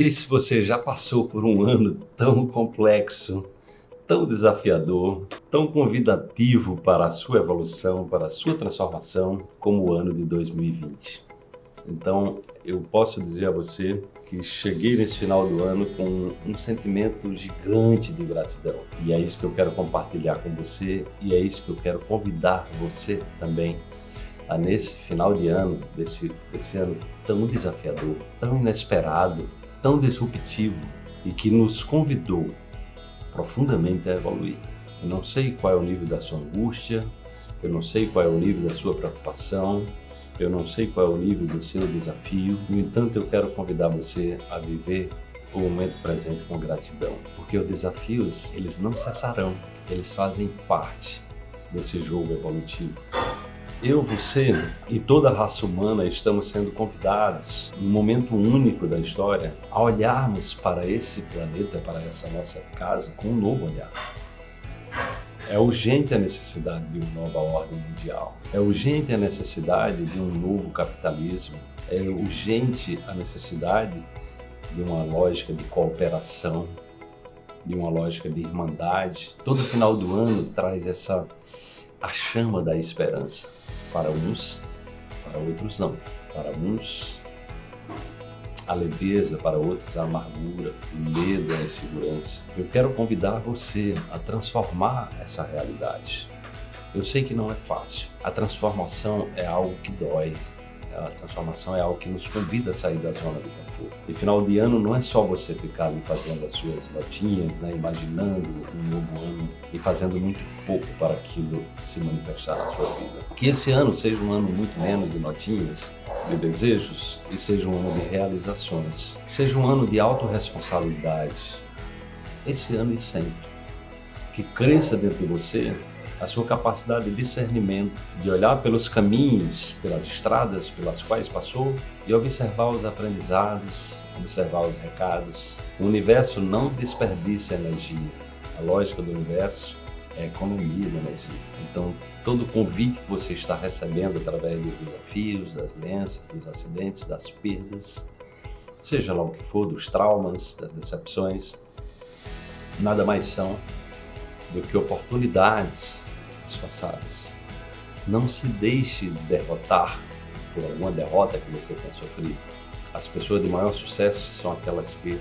E se você já passou por um ano tão complexo, tão desafiador, tão convidativo para a sua evolução, para a sua transformação, como o ano de 2020. Então, eu posso dizer a você que cheguei nesse final do ano com um sentimento gigante de gratidão. E é isso que eu quero compartilhar com você e é isso que eu quero convidar você também a nesse final de ano, desse, desse ano tão desafiador, tão inesperado, tão disruptivo e que nos convidou profundamente a evoluir. Eu não sei qual é o nível da sua angústia, eu não sei qual é o nível da sua preocupação, eu não sei qual é o nível do seu desafio, no entanto eu quero convidar você a viver o momento presente com gratidão, porque os desafios, eles não cessarão, eles fazem parte desse jogo evolutivo. Eu, você e toda a raça humana estamos sendo convidados, num momento único da história, a olharmos para esse planeta, para essa nossa casa, com um novo olhar. É urgente a necessidade de uma nova ordem mundial. É urgente a necessidade de um novo capitalismo. É urgente a necessidade de uma lógica de cooperação, de uma lógica de irmandade. Todo final do ano traz essa a chama da esperança. Para uns, para outros não. Para uns a leveza, para outros a amargura, o medo, a insegurança. Eu quero convidar você a transformar essa realidade. Eu sei que não é fácil. A transformação é algo que dói. A transformação é algo que nos convida a sair da zona do conforto. E final de ano não é só você ficar ali fazendo as suas notinhas, né, imaginando um novo ano e fazendo muito pouco para aquilo se manifestar na sua vida. Que esse ano seja um ano muito menos de notinhas, de desejos e seja um ano de realizações. Seja um ano de autorresponsabilidade. Esse ano e sempre. Que cresça dentro de você a sua capacidade de discernimento, de olhar pelos caminhos, pelas estradas pelas quais passou e observar os aprendizados, observar os recados. O universo não desperdiça energia. A lógica do universo é economia de energia. Então, todo convite que você está recebendo através dos desafios, das doenças, dos acidentes, das perdas, seja lá o que for, dos traumas, das decepções, nada mais são do que oportunidades disfarçadas. Não se deixe derrotar por alguma derrota que você tenha sofrido. As pessoas de maior sucesso são aquelas que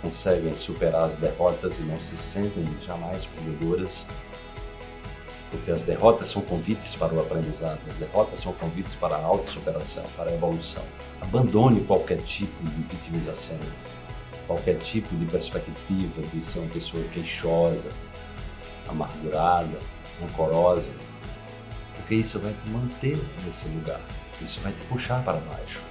conseguem superar as derrotas e não se sentem jamais perdedoras, porque as derrotas são convites para o aprendizado, as derrotas são convites para a autossuperação, para a evolução. Abandone qualquer tipo de vitimização, qualquer tipo de perspectiva de ser uma pessoa queixosa, amargurada, rancorosa, porque isso vai te manter nesse lugar, isso vai te puxar para baixo.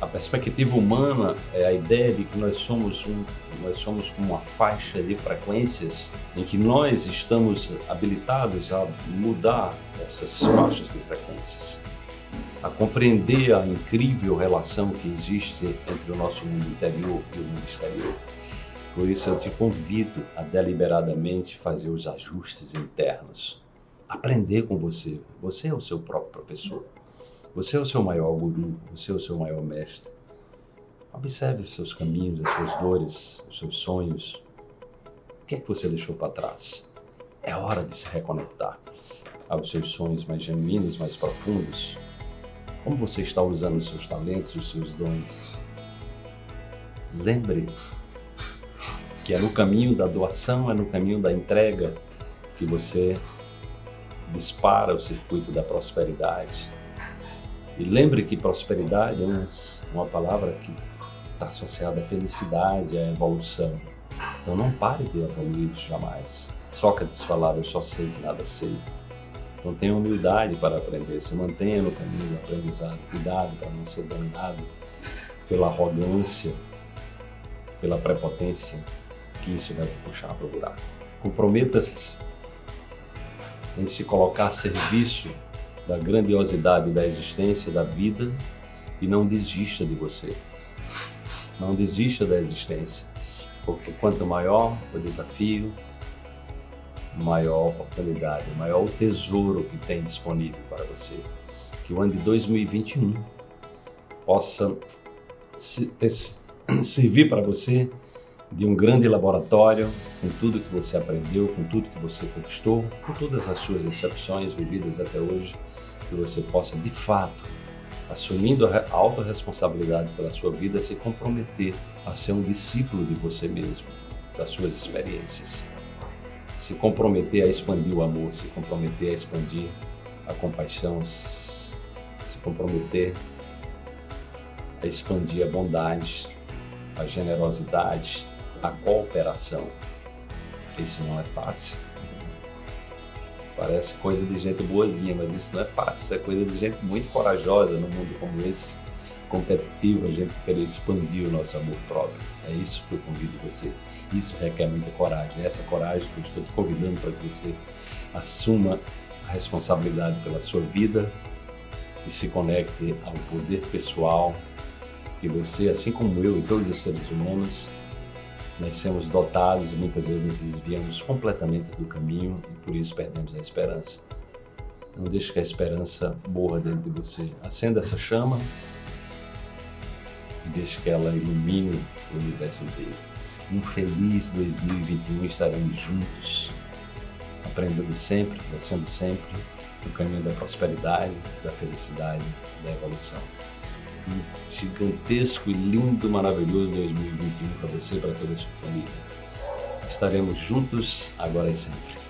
A perspectiva humana é a ideia de que nós somos, um, nós somos uma faixa de frequências em que nós estamos habilitados a mudar essas faixas de frequências, a compreender a incrível relação que existe entre o nosso mundo interior e o mundo exterior. Por isso eu te convido a deliberadamente fazer os ajustes internos, aprender com você. Você é o seu próprio professor. Você é o seu maior guru, você é o seu maior mestre. Observe os seus caminhos, as suas dores, os seus sonhos. O que é que você deixou para trás? É hora de se reconectar aos seus sonhos mais genuínos, mais profundos. Como você está usando os seus talentos, os seus dons? Lembre que é no caminho da doação, é no caminho da entrega que você dispara o circuito da prosperidade, e lembre que prosperidade é uma palavra que está associada à felicidade, à evolução. Então não pare de evoluir jamais. Sócrates falava, eu só sei que nada sei. Então tenha humildade para aprender, se mantenha no caminho do aprendizado. Cuidado para não ser dominado pela arrogância, pela prepotência, que isso vai te puxar para o buraco. Comprometa-se em se colocar a serviço da grandiosidade da existência, da vida e não desista de você. Não desista da existência, porque quanto maior o desafio, maior a oportunidade, maior o tesouro que tem disponível para você. Que o ano de 2021 possa ter, servir para você de um grande laboratório com tudo que você aprendeu, com tudo que você conquistou, com todas as suas decepções vividas até hoje, que você possa de fato, assumindo a autorresponsabilidade pela sua vida, se comprometer a ser um discípulo de você mesmo, das suas experiências. Se comprometer a expandir o amor, se comprometer a expandir a compaixão, se comprometer a expandir a bondade, a generosidade, a cooperação. Isso não é fácil. Parece coisa de gente boazinha, mas isso não é fácil. Isso é coisa de gente muito corajosa num mundo como esse, competitivo, a gente querer expandir o nosso amor próprio. É isso que eu convido você. Isso requer muita coragem. É essa coragem que eu estou te convidando para que você assuma a responsabilidade pela sua vida e se conecte ao poder pessoal que você, assim como eu e todos os seres humanos, nós somos dotados e muitas vezes nos desviamos completamente do caminho e por isso perdemos a esperança. Não deixe que a esperança morra dentro de você. Acenda essa chama e deixe que ela ilumine o universo inteiro. Um feliz 2021 estaremos juntos, aprendendo sempre, crescendo sempre, no caminho da prosperidade, da felicidade, da evolução um gigantesco e lindo, maravilhoso 2021 para você e para toda a sua família. Estaremos juntos agora e sempre.